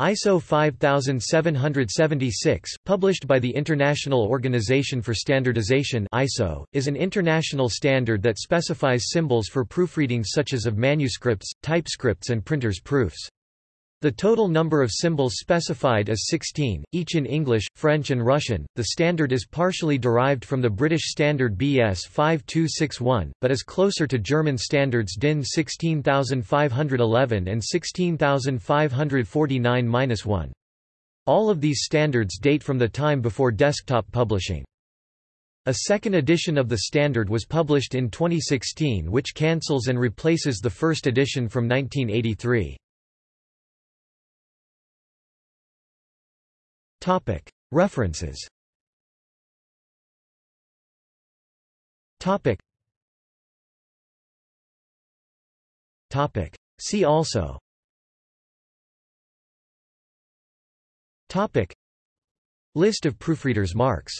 ISO 5776, published by the International Organization for Standardization ISO, is an international standard that specifies symbols for proofreading such as of manuscripts, typescripts and printers' proofs. The total number of symbols specified is 16, each in English, French and Russian. The standard is partially derived from the British standard BS 5261, but is closer to German standards DIN 16511 and 16549-1. All of these standards date from the time before desktop publishing. A second edition of the standard was published in 2016 which cancels and replaces the first edition from 1983. References. See also. List of proofreaders' marks